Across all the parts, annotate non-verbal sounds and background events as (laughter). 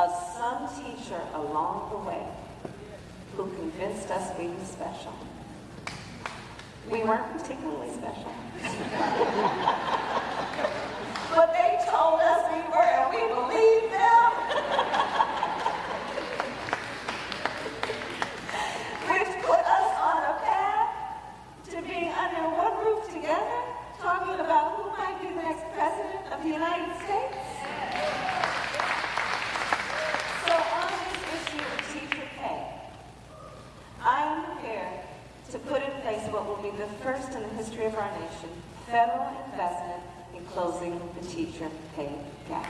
of some teacher along the way who convinced us we were special. We weren't particularly special. (laughs) but they told us we were, and we believed history of our nation, federal investment in closing the teacher pay gap.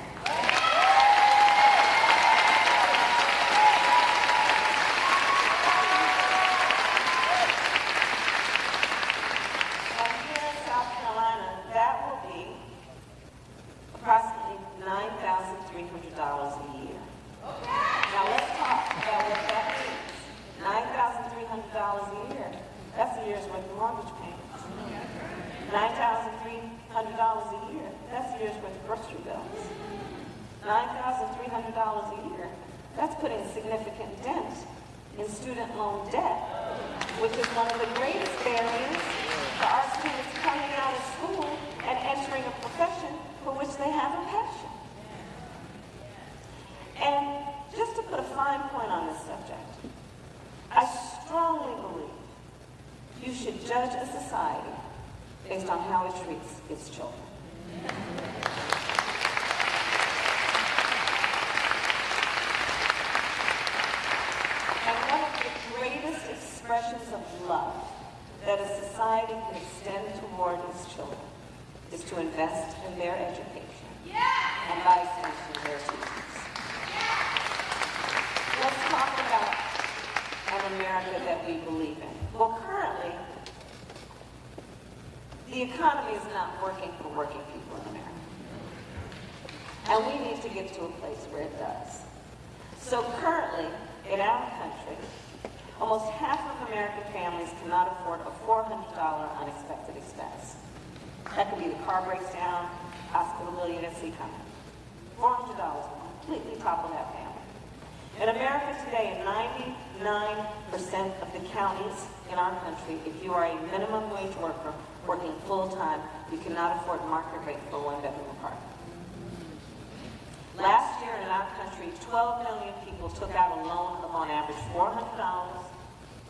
Here in South Carolina, that will be approximately $9,300 a year. Now let's talk about what that means. $9,300 a year. That's a year's worth of mortgage payment. $9,300 a year. That's years worth of grocery bills. $9,300 a year. That's putting a significant dent in student loan debt, which is one of the greatest barriers for our students coming out of school and entering a profession for which they have a passion. And just to put a fine point on this subject, I strongly believe you should judge a society based on how it treats its children. And one of the greatest expressions of love that a society can extend toward its children is to invest in their education and by extension their teachers. Let's talk about an America that we believe in. Well, currently, the economy is not working for working people in America. And we need to get to a place where it does. So currently, in our country, almost half of American families cannot afford a $400 unexpected expense. That could be the car breaks down, hospital bill you didn't see coming. $400 will completely topple that family. In America today, in 99% of the counties in our country, if you are a minimum wage worker working full-time, you cannot afford market rate for one-bedroom apartment. Last year in our country, 12 million people took out a loan of on average $400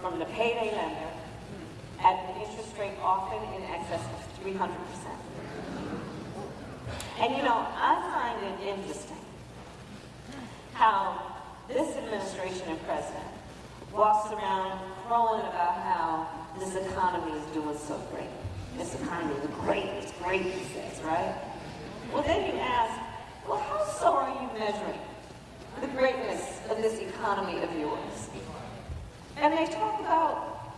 from the payday lender at an interest rate often in excess of 300%. And you know, I find it interesting how this administration and president walks around crowing about how this economy is doing so great. This economy is great, it's great, he says, right? Well, then you ask, well, how so are you measuring the greatness of this economy of yours? And they talk about,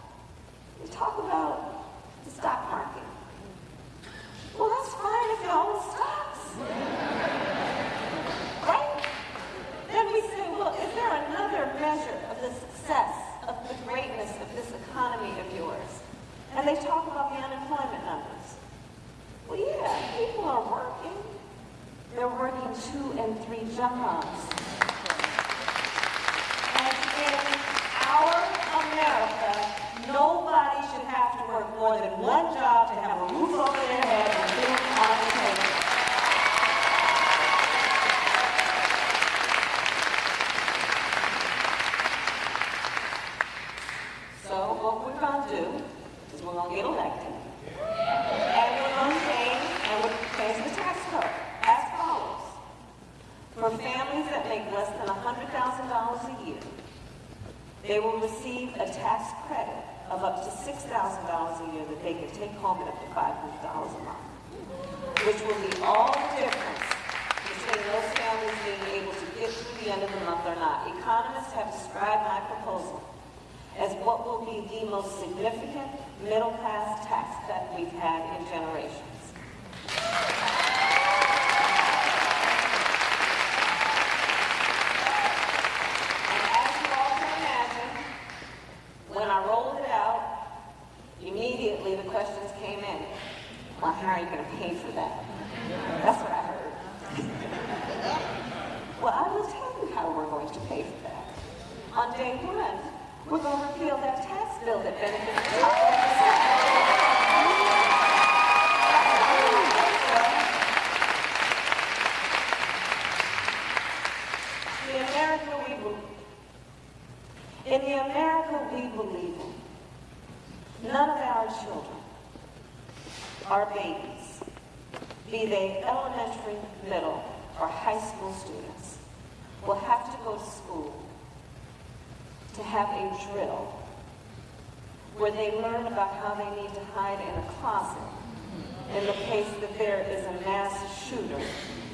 they talk about the stock market. Well, that's fine if you own stocks. Right? Then we say, well, is there another measure of the success, of the greatness of this economy of yours? And they talk about the unemployment numbers. Well, yeah, people are working. They're working two and three jobs. And in our America, nobody should have to work more than one job to have a roof over their head and food on the table. So what we're gonna do is we're gonna get elected. And we're gonna change, and we're changing the tax code as follows. For families that make less than hundred thousand dollars a year, they will receive a tax credit of up to six thousand dollars a year that they can take home at up to five hundred dollars a month. Which will be all the difference between those families being able to get through the end of the month or not. Economists have described my proposal as what will be the most significant middle-class tax cut we've had in generations. And as you all can imagine, when I rolled it out, immediately the questions came in. Well, how are you going to pay for that? That's what I heard. well, I will tell you how we're on day one, we're going to repeal that tax bill that benefits the top 1%. The America we believe. In the America we believe in, none of our children are babies, be they elementary, middle, or high school students, will have to go to school to have a drill where they learn about how they need to hide in a closet in the case that there is a mass shooter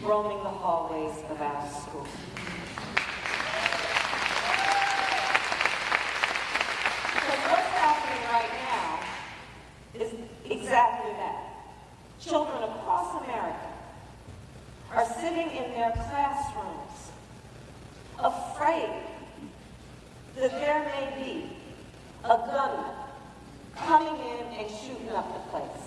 roaming the hallways of our school. Because what's happening right now is exactly that. Children across America are sitting in their classrooms afraid that there may be a gunman coming in and shooting up the place.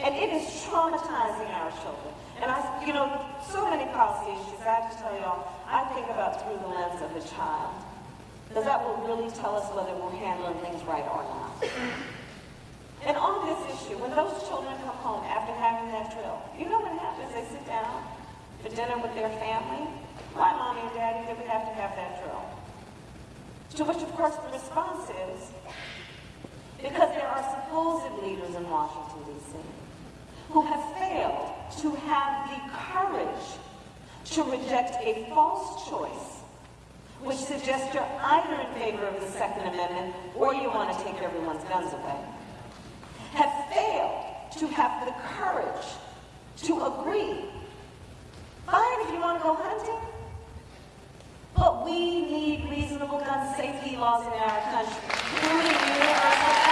And it is traumatizing our children. And I, you know, so many policy issues, I have to tell y'all, I think about through the lens of a child. Because that will really tell us whether we're handling things right or not. And on this issue, when those children come home after having that drill, you know what happens? They sit down for dinner with their family. Why, mommy and daddy, did we have to have that drill? To which, of course, the response is, because there are supposed leaders in Washington, D.C., who have failed to have the courage to reject a false choice, which suggests you're either in favor of the Second Amendment or you want to take everyone's guns away, have failed to have the courage to agree. Fine if you want to go hunting, but we need reasonable gun safety laws in our country,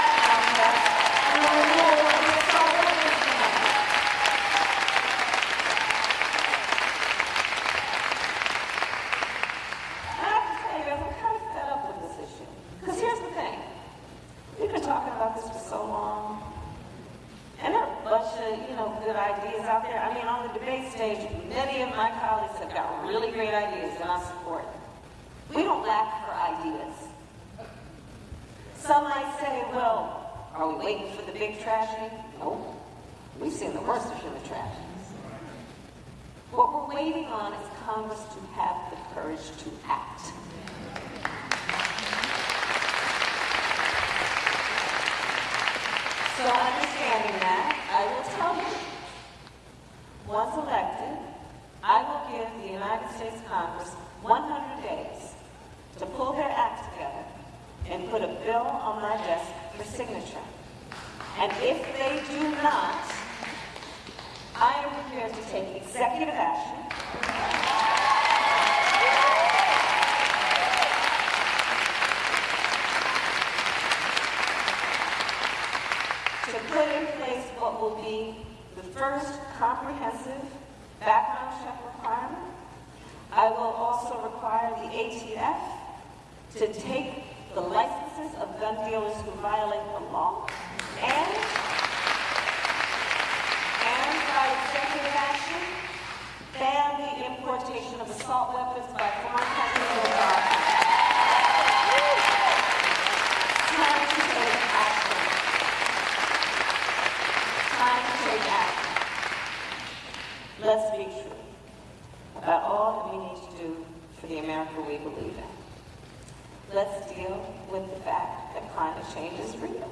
take action. Let's be true about all that we need to do for the America we believe in. Let's deal with the fact that climate change is real.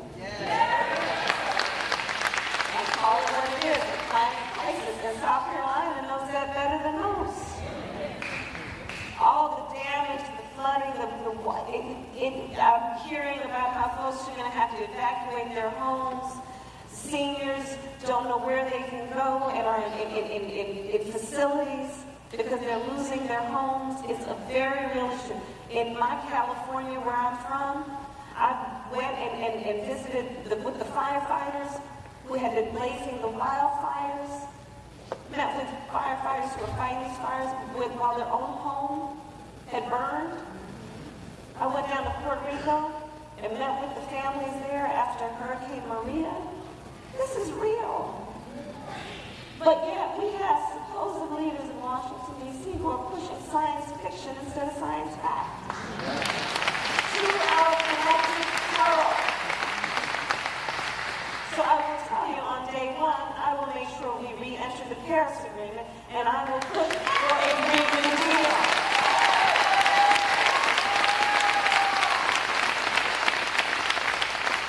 And call it what it is, a climate crisis, and South Carolina knows that better than most. All the damage, the flooding, the, the it, it, I'm hearing about how folks are going to have to evacuate their homes. Seniors don't know where they can go and are in, in, in, in, facilities because they're losing their homes. It's a very real issue. In my California, where I'm from, I went and, and, and visited the, with the firefighters who had been blazing the wildfires met with firefighters who were fighting these fires with, while their own home had burned. I went down to Puerto Rico and met with the families there after Hurricane Maria. This is real. But yet we have supposed leaders in Washington, D.C. who are pushing science fiction instead of science fact. Paris Agreement, and I will push for a Green New Deal.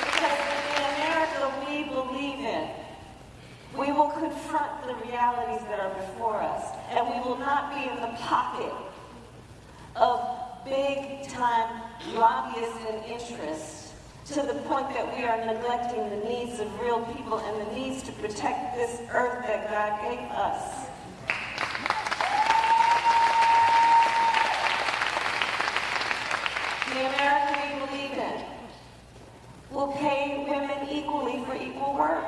Because in the America we believe in, we will confront the realities that are before us, and we will not be in the pocket of big-time lobbyists and interests to the point that we are neglecting the needs of real people and the needs to protect this earth that God gave us. The America we believe in will pay women equally for equal work.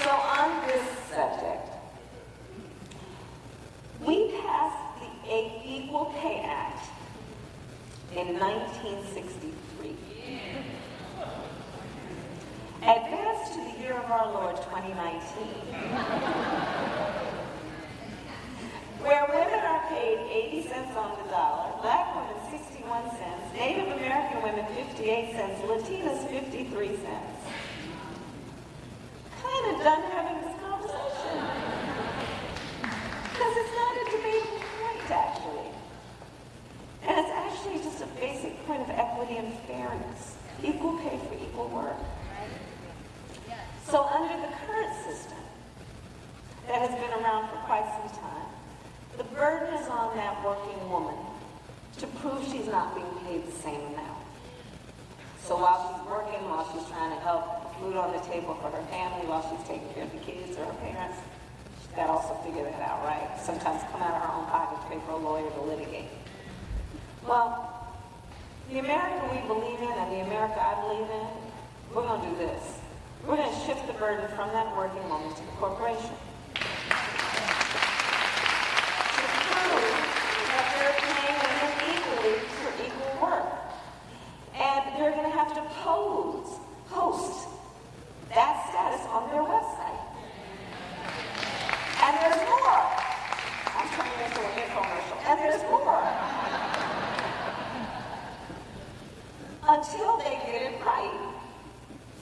So on this subject, we passed the A- Equal Pay Act in 1963. Advanced to the year of our Lord 2019, where women are paid 80 cents on the dollar, black women 61 cents, Native American women 58 cents, Latinas 53 cents. Kind of done having this conversation. Because it's not a debatable point, actually. And it's actually just a basic point of equity and fairness. Equal work. So under the current system that has been around for quite some time, the burden is on that working woman to prove she's not being paid the same amount. So while she's working, while she's trying to help food on the table for her family, while she's taking care of the kids or her parents, she's got to also figure that out, right? Sometimes come out of her own pocket to pay for a lawyer to litigate. Well, the America we believe in and the America I believe in, we're going to do this. We're going to shift the burden from that working woman to the corporation. To prove that they're paying women equally for equal work. And they're going to have to pose, post that status on their website. And there's more. I'm turning into an infomercial. And there's more. Until they get it right,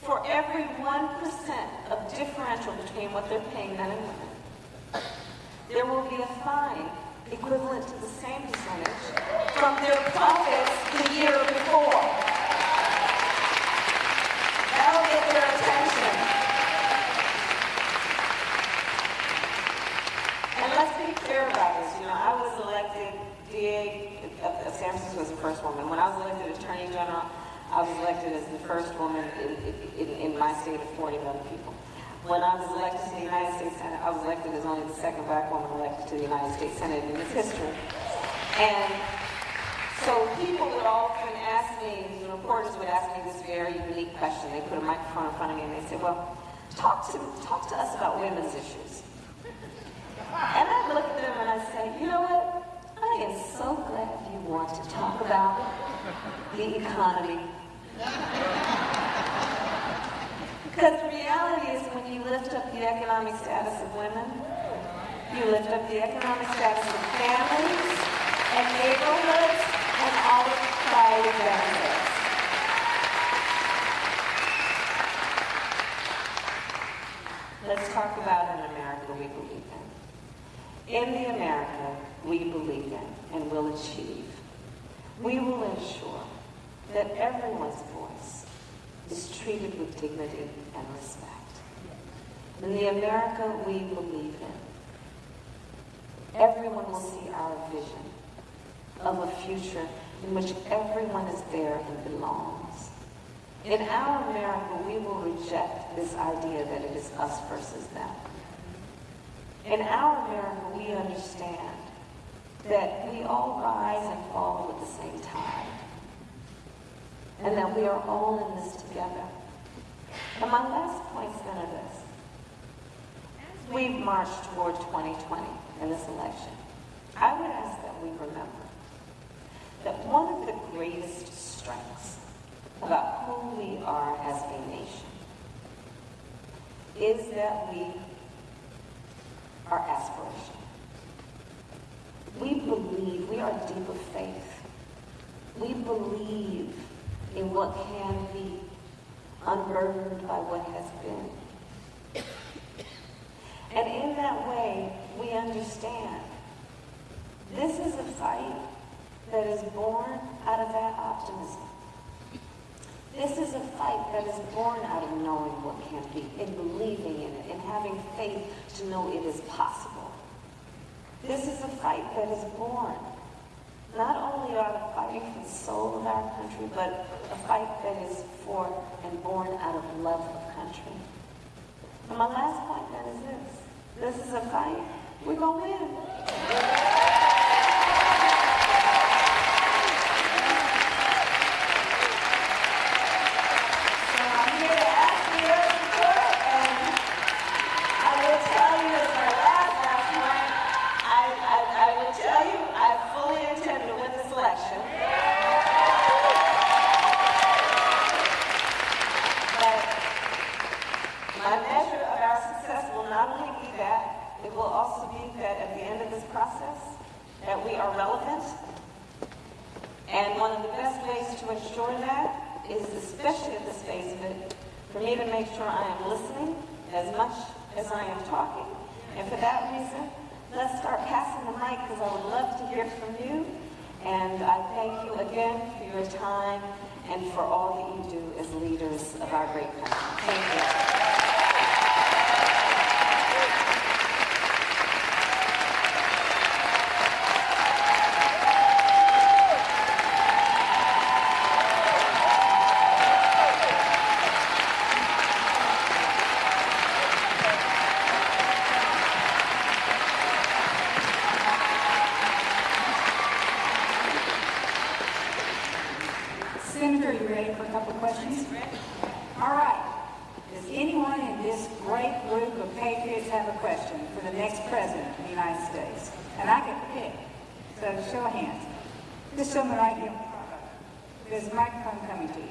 for every 1% of differential between what they're paying men and women, there will be a fine equivalent to the same percentage from their profits the year before. That'll get their attention. And let's be clear about this. You know, I was elected DA of, of San Francisco was the first woman. When I was elected Attorney General, I was elected as the first woman in, in, in my state of 40 million people. When I was elected to the United States Senate, I was elected as only the second black woman elected to the United States Senate in its history. And so people would often ask me, the reporters would ask me this very unique question. They put a microphone in front of me and they said, well, talk to, talk to us about women's issues. And I look at them and I say, you know what? I am so glad you want to talk about the economy. Because the reality is when you lift up the economic status of women, you lift up the economic status of families and neighborhoods and all of the society benefits. Let's talk about an America we believe in. In the America we believe in and will achieve, we will ensure that everyone's voice is treated with dignity and respect. In the America we believe in, everyone will see our vision of a future in which everyone is there and belongs. In our America, we will reject this idea that it is us versus them. In our America, we understand that we all rise and fall at the same time, and that we are all in this together. And my last point is then this. As we march toward 2020 in this election, I would ask that we remember that one of the greatest strengths about who we are as a nation is that we are aspirational. We believe, we are deep of faith. We believe in what can be. unburdened by what has been. And in that way, we understand this is a fight that is born out of that optimism. This is a fight that is born out of knowing what can be and believing in it and having faith to know it is possible. This is a fight that is born not only out of fighting for the soul of our country, but a fight that is for and born out of love of country. And my last point then is this. This is a fight. We're going to win. So I'm here to ask for your support, and I will tell you as my last, last point, I, I, I will tell you, I fully intend to win this election. But my measure of our success will not only be that, it will also be that at the end of this process, that we are relevant. And one of the best ways to ensure that is, especially at this phase of it, for me to make sure I am listening as much as I am talking. And for that reason, let's start passing the mic because I would love to hear from you. And I thank you again for your time and for all that you of our great country. Thank you. Senator, you ready for a couple of questions? All right. Does anyone in this great group of patriots have a question for the next president of the United States? And I get to pick. So show of hands. This gentleman right here. There's a microphone coming to you.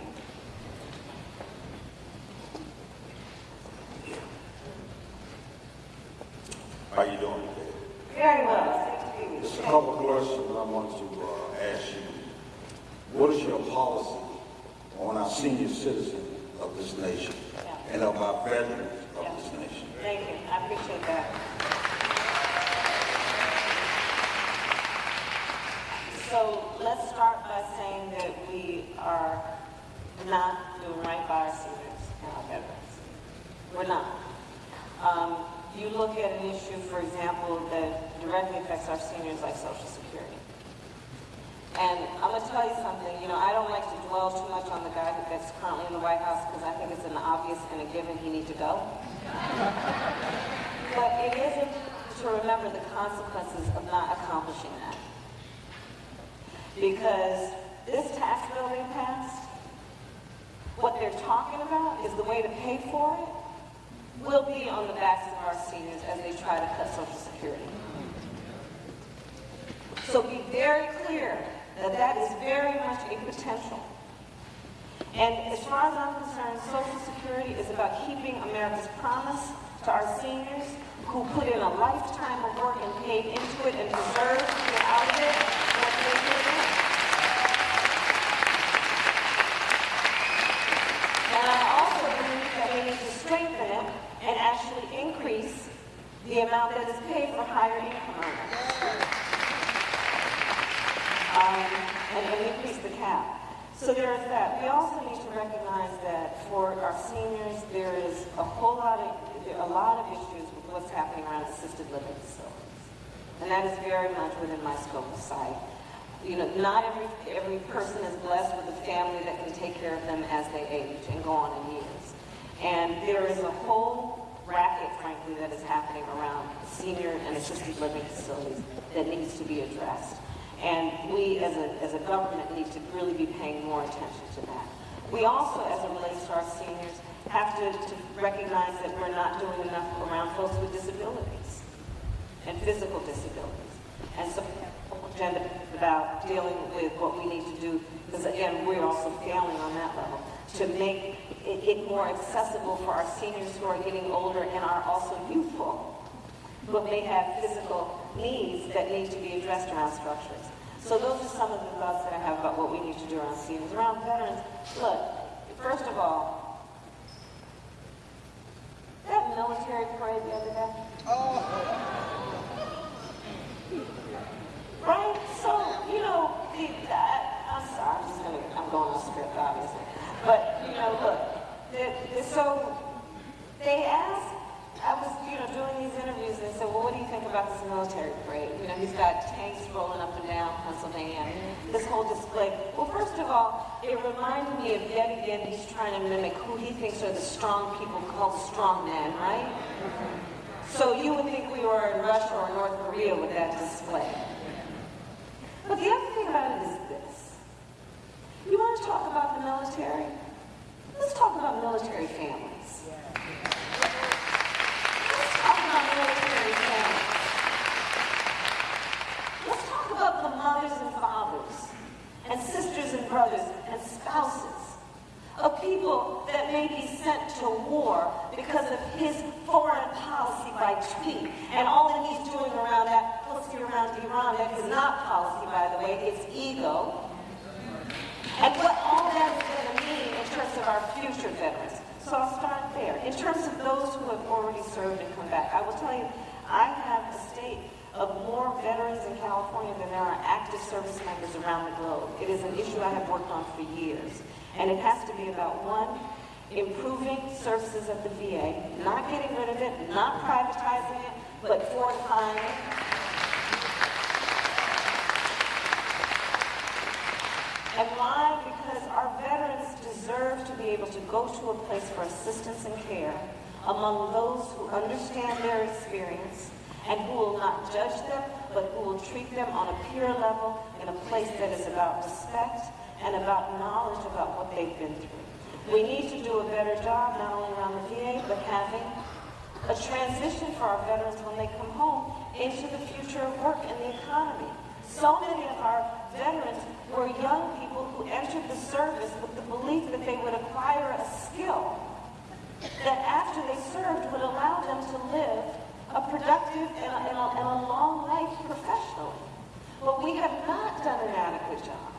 How you doing today? Very well. Thank you. Just a couple of questions I want to uh, ask you. What is your policy on our senior citizens of this nation and of our veterans of this nation? Thank you. I appreciate that. So let's start by saying that we are not doing right by our seniors and our veterans. We're not. Um, you look at an issue, for example, that directly affects our seniors like Social Security. And I'm gonna tell you something, you know, I don't like to dwell too much on the guy that's currently in the White House because I think it's an obvious and a given he needs to go. (laughs) But it isn't to remember the consequences of not accomplishing that. Because this tax bill they passed, what they're talking about is the way to pay for it will be on the backs of our seniors as they try to cut Social Security. So be very clear that that is very much a potential. And as far as I'm concerned, Social Security is about keeping America's promise to our seniors who put in a lifetime of work and paid into it and deserve to get out of it what they put in. And I also believe we need to strengthen it and actually increase the amount that is paid for higher income. Um, and, and increase the cap. So there is that. We also need to recognize that for our seniors, there is a whole lot of, a lot of issues with what's happening around assisted living facilities. And that is very much within my scope of sight. You know, not every, every person is blessed with a family that can take care of them as they age and go on years. And there is a whole racket, frankly, that is happening around senior and assisted living facilities that needs to be addressed. And we, as a, as a government, need to really be paying more attention to that. We also, as it relates to our seniors, have to, to recognize that we're not doing enough around folks with disabilities and physical disabilities. And so, agenda about dealing with what we need to do, because again, we're also failing on that level, to make it more accessible for our seniors who are getting older and are also youthful, but may have physical needs that need to be addressed around structures. So those are some of the thoughts that I have about what we need to do around seniors. Around veterans, look, first of all, that military parade the other day, oh. So they asked, I was, you know, doing these interviews and they said, well, what do you think about this military parade? You know, he's got tanks rolling up and down Pennsylvania, this whole display. Well, first of all, it reminded me of yet again, he's trying to mimic who he thinks are the strong people called strong men, right? So you would think we were in Russia or North Korea with that display. But the other thing about it is this. You want to talk about the military? Let's talk about military families. Let's talk about military families. Let's talk about the mothers and fathers, and sisters and brothers, and spouses of people that may be sent to war because of his foreign policy by tweet and all that he's doing around that policy around Iran. That is not policy, by the way, it's ego. And what all that is going to mean in terms of our future veterans. So I'll start there. In terms of those who have already served and come back, I will tell you, I have a state of more veterans in California than there are active service members around the globe. It is an issue I have worked on for years. And it has to be about, one, improving services at the VA, not getting rid of it, not privatizing it, but fortifying it. And why? Our veterans deserve to be able to go to a place for assistance and care among those who understand their experience and who will not judge them, but who will treat them on a peer level in a place that is about respect and about knowledge about what they've been through. We need to do a better job, not only around the VA, but having a transition for our veterans when they come home into the future of work and the economy. So many of our veterans were young people who entered the service with the belief that they would acquire a skill that after they served would allow them to live a productive and a, and a, and a long life professionally. But we have not done an adequate job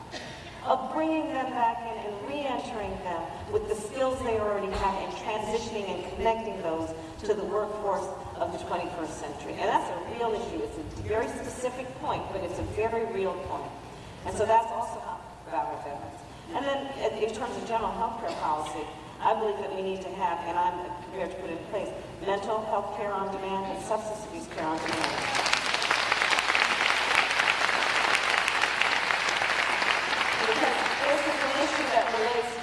of bringing them back in and re-entering them with the skills they already have and transitioning and connecting those to the workforce of the 21st century. And that's a real issue. It's a very specific point, but it's a very real point. And so that's also about our veterans. And then in terms of general health care policy, I believe that we need to have, and I'm prepared to put in place, mental health care on demand and substance abuse care on demand.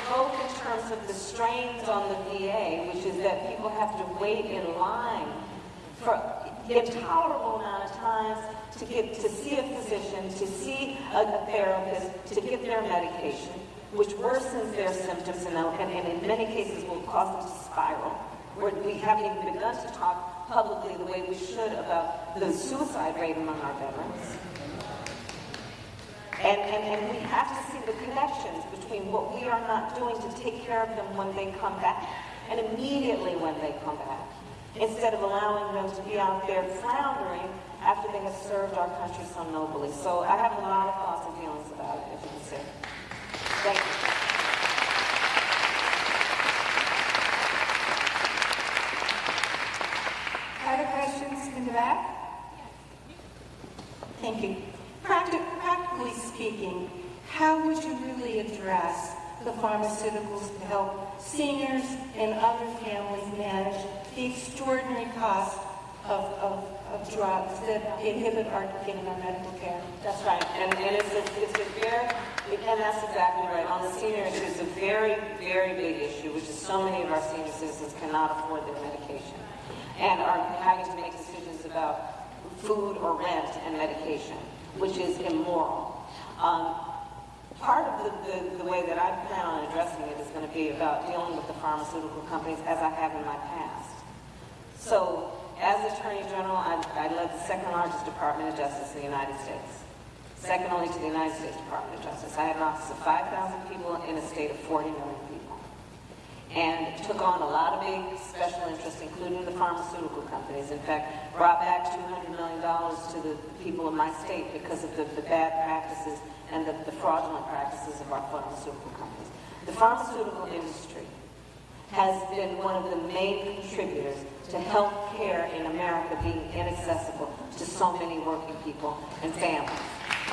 Both in terms of the strains on the VA, which is that people have to wait in line for intolerable amount of times to get to see a physician, to see a, therapist, to get their medication, which worsens their symptoms and, and, and in many cases will cause them to spiral. Where we haven't even begun to talk publicly the way we should about the suicide rate among our veterans. And, and, and we have to see the connections between what we are not doing to take care of them when they come back and immediately when they come back, instead of allowing them to be out there floundering after they have served our country so nobly. So I have a lot of thoughts and feelings about it, as you can see. Thank you. Other questions in the back? Thank you. Practi- Practically speaking, how would you really address the pharmaceuticals to help seniors and other families manage the extraordinary cost of, of, of drugs that inhibit our getting our medical care? That's right, and, and it's a, it's a very, and that's exactly right. On the senior issue, it's a very, very big issue, which is so many of our senior citizens cannot afford their medication and are having to make decisions about food or rent and medication, which is immoral. Um, part of the, the, the way that I plan on addressing it is going to be about dealing with the pharmaceutical companies as I have in my past. So, as Attorney General, I, I led the second largest Department of Justice in the United States. Second only to the United States Department of Justice. I had an office of 5,000 people in a state of 40 million people. And took on a lot of big special interests, including the pharmaceutical companies. In fact, brought back $200 million to the people of my state because of the, the bad practices and the, the fraudulent practices of our pharmaceutical companies. The pharmaceutical industry has been one of the main contributors to health care in America being inaccessible to so many working people and families.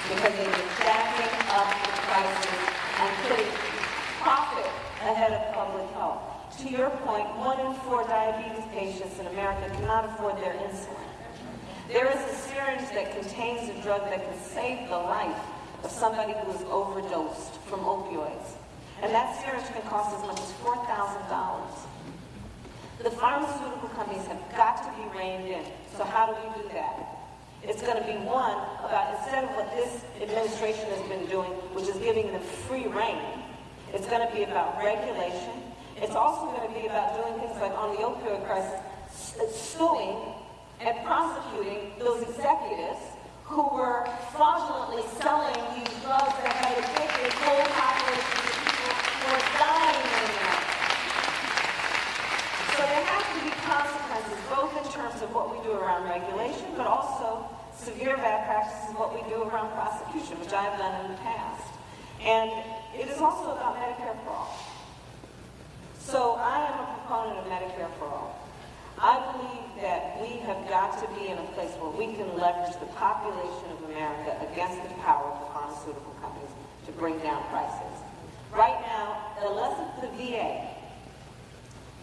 Because they've been jacking up the prices and putting profit ahead of public health. To your point, one in four diabetes patients in America cannot afford their insulin. There is a syringe that contains a drug that can save the life of somebody who is overdosed from opioids. And that syringe can cost as much as $4,000. The pharmaceutical companies have got to be reined in. So how do we do that? It's going to be one about instead of what this administration has been doing, which is giving them free reign, it's going to be about regulation. It's also going to be about doing things like on the opioid crisis, suing and prosecuting those executives who were fraudulently selling these drugs that had addicted whole populations of people who were dying in America. So there have to be consequences, both in terms of what we do around regulation, but also severe bad practices, what we do around prosecution, which I've done in the past. And it is also about Medicare for all. So I am a proponent of Medicare for all. I believe that we have got to be in a place where we can leverage the population of America against the power of the pharmaceutical companies to bring down prices. Right now, unless it's the VA,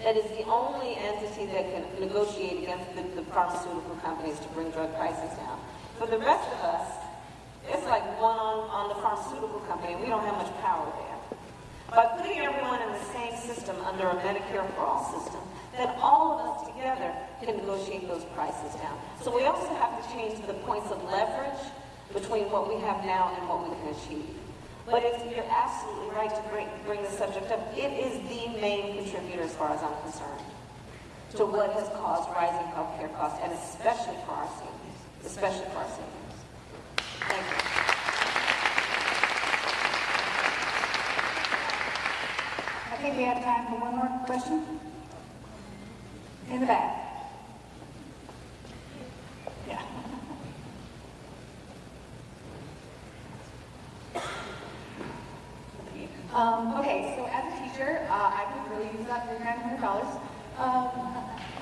that is the only entity that can negotiate against the, the pharmaceutical companies to bring drug prices down. For the rest of us, it's like one on, on the pharmaceutical company, we don't have much power there. By putting everyone in the same system under a Medicare for all system, then all of us together can negotiate those prices down. So we also have to change the points of leverage between what we have now and what we can achieve. But you're absolutely right to bring, bring the subject up. It is the main contributor, as far as I'm concerned, to what has caused rising healthcare costs, and especially for our seniors, especially for our seniors. Thank you. I think we have time for one more question. In the back. Yeah. Um, okay, so as a teacher, uh, I could really use that three hundred dollars. Um,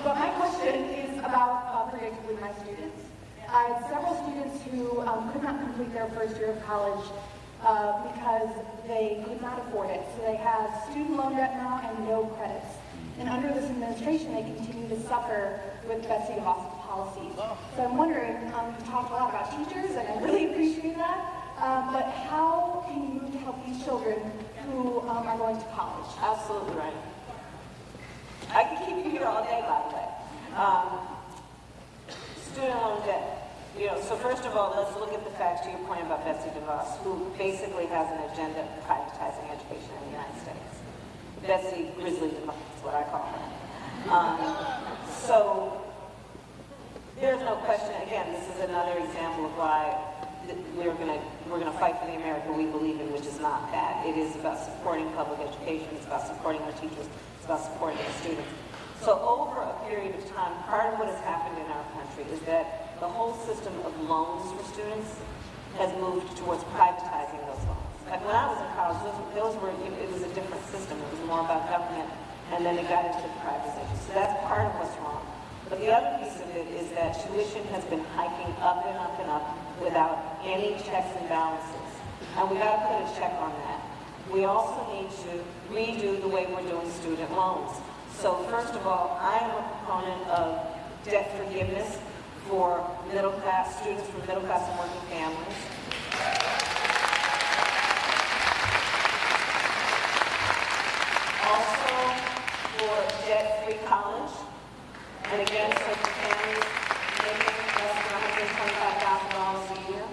but my question is about uh, predictably my students. I had several students who um, could not complete their first year of college uh, because they could not afford it. So they have student loan debt now and no credits. And under this administration, they continue to suffer with Betsy DeVos policies. So I'm wondering, um, you talked a lot about teachers, and I really appreciate that. Um, but how can you help these children who um, are going to college? Absolutely right. I can keep you here all day, by the way. Um, student loan debt. You know, so first of all, let's look at the facts to your point about Betsy DeVos, who basically has an agenda of privatizing education in the United States. Betsy Grizzly is what I call her. Um, so there's no question. Again, this is another example of why we're going to we're to fight for the America we believe in, which is not that. It is about supporting public education. It's about supporting our teachers. It's about supporting the students. So over a period of time, part of what has happened in our country is that the whole system of loans for students has moved towards privatizing those loans. Like when I was in college, those, those were it was a different system. It was more about government, and then it got into the privatization. So that's part of what's wrong. But the other piece of it is that tuition has been hiking up and up and up without any checks and balances. And we got to put a check on that. We also need to redo the way we're doing student loans. So first of all, I am a proponent of debt forgiveness for middle class students from middle class and working families. Also for debt-free college. And again, so for families making less than $125,000 a year.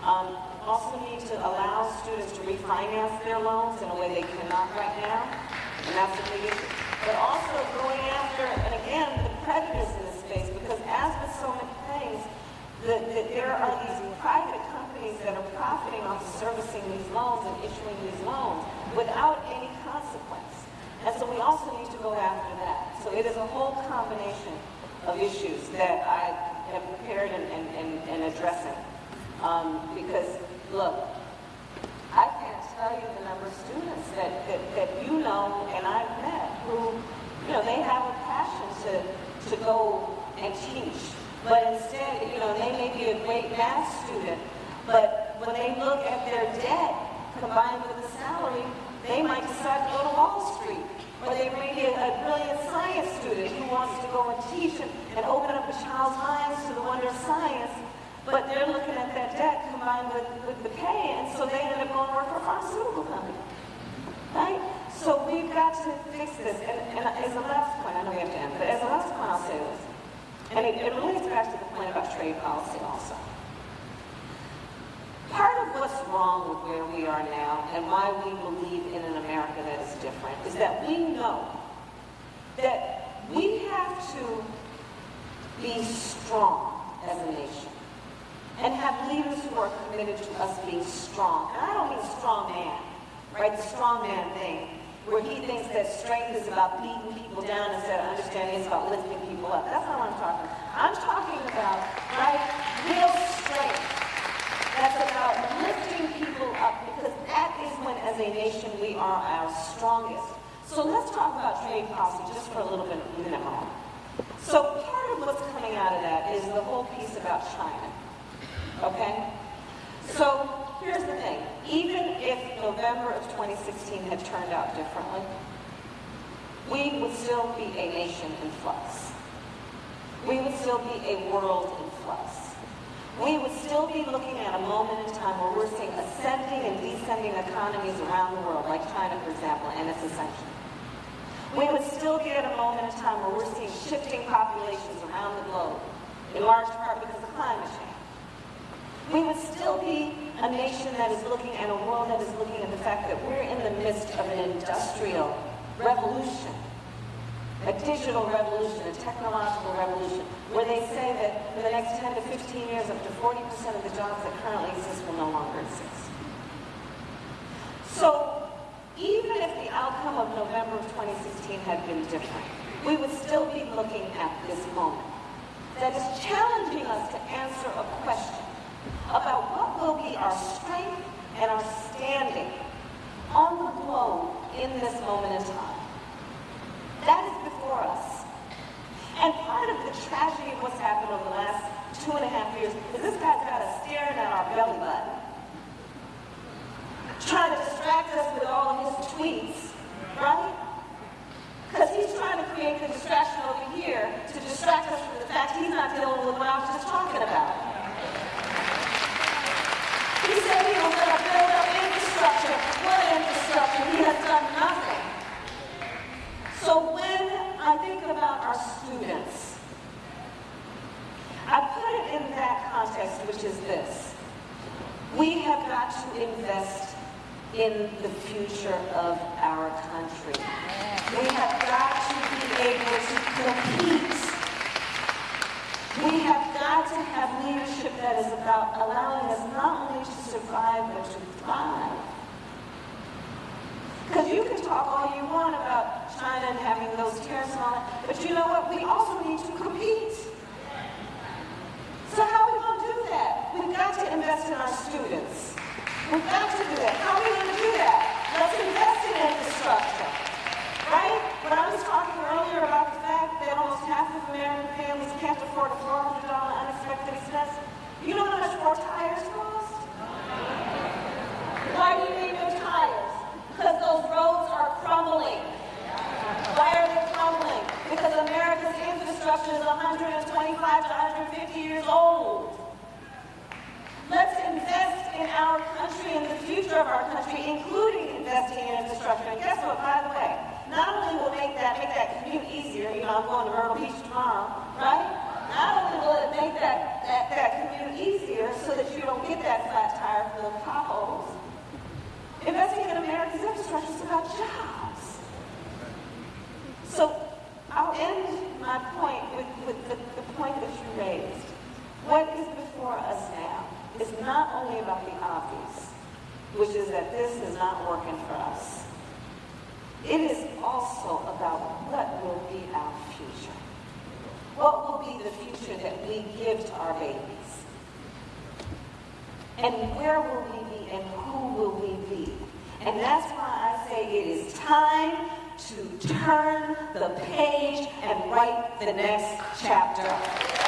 Um, also need to allow students to refinance their loans in a way they cannot right now, and that's a big issue. But also going after, and again, the predators in this space, because as with so many things, that, there are these private companies that are profiting off of servicing these loans and issuing these loans without. And so we also need to go after that. So it is a whole combination of issues that I have prepared and, and, and, and addressing. Um, because, look, I can't tell you the number of students that, that, that you know and I've met who, you know, they have a passion to, to go and teach. But instead, you know, they may be a great math student, but when they look at their debt combined with the salary, they might decide to go to Wall Street. Or they may be a, brilliant science student who wants to go and teach and, and open up a child's minds to the wonder of science, but they're looking at that debt combined with, with the pay, and so they end up going to work for a pharmaceutical company. Right? So we've got to fix this. And, and as a last point, I know we have to end, but as a last point, I'll say this. And it, it relates back to the point about trade policy also. Part of what's wrong with where we are now and why we believe in an America that is different is that we know that we have to be strong as a nation and have leaders who are committed to us being strong. And I don't mean strong man, right? The strong man thing, where he thinks that strength is about beating people down instead of understanding it's about lifting people up. That's not what I'm talking about. I'm talking about, right, real strength. That's about lifting people up because that is when, as a nation, we are our strongest. So let's talk about trade policy just for a little bit, minute moment. So part of what's coming out of that is the whole piece about China. Okay? So here's the thing. Even if November of 2016 had turned out differently, we would still be a nation in flux. We would still be a world in flux. We would still be looking at a moment in time where we're seeing ascending and descending economies around the world, like China, for example, and its ascension. We would still be at a moment in time where we're seeing shifting populations around the globe, in large part because of climate change. We would still be a nation that is looking and a world that is looking at the fact that we're in the midst of an industrial revolution, a digital revolution, a technological revolution, where they say that in the next 10 to 15 years, up to 40% of the jobs that currently exist will no longer exist. So even if the outcome of November of 2016 had been different, we would still be looking at this moment that is challenging us to answer a question about what will be our strength and our standing on the globe in this moment in time. That is before us. And part of the tragedy of what's happened over the last two and a half years is this guy's got us staring at our belly button, trying to distract us with all of his tweets, right? Because he's trying to create the distraction over here to distract us from the fact he's not dealing with what I was just talking about. He said he was going to build up infrastructure. What infrastructure? He has done nothing. So when I think about our students, I put it in that context, which is this. We have got to invest in the future of our country. We have got to be able to compete. We have got to have leadership that is about allowing us not only to survive, but to thrive. Because you can talk all you want about China and having those tariffs that, but you know what? We also need to compete. So how are we going to do that? We've got to invest in our students. We've got to do that. How are we going to do that? Let's invest in infrastructure. Right? When I was talking earlier about the fact that almost half of American families can't afford a $400 unexpected expense, you know how much more tires cost? Why do you need new tires? Because those roads are crumbling. Why are they crumbling? Because America's infrastructure is 125 to 150 years old. Let's invest in our country and the future of our country, including investing in infrastructure. And guess what, by the way, not only will make that make that commute easier, you know, I'm going to Myrtle Beach tomorrow, right? Not only will it make that, that, that commute easier so that you don't get that flat tire full of potholes, investing in America's infrastructure is about jobs. So I'll end my point with, with the, the point that you raised. What is before us now is not only about the obvious, which is that this is not working for us. It is also about what will be our future. What will be the future that we give to our babies? And where will we be and who will we be? And that's why I say it is time to turn the page and write the next chapter.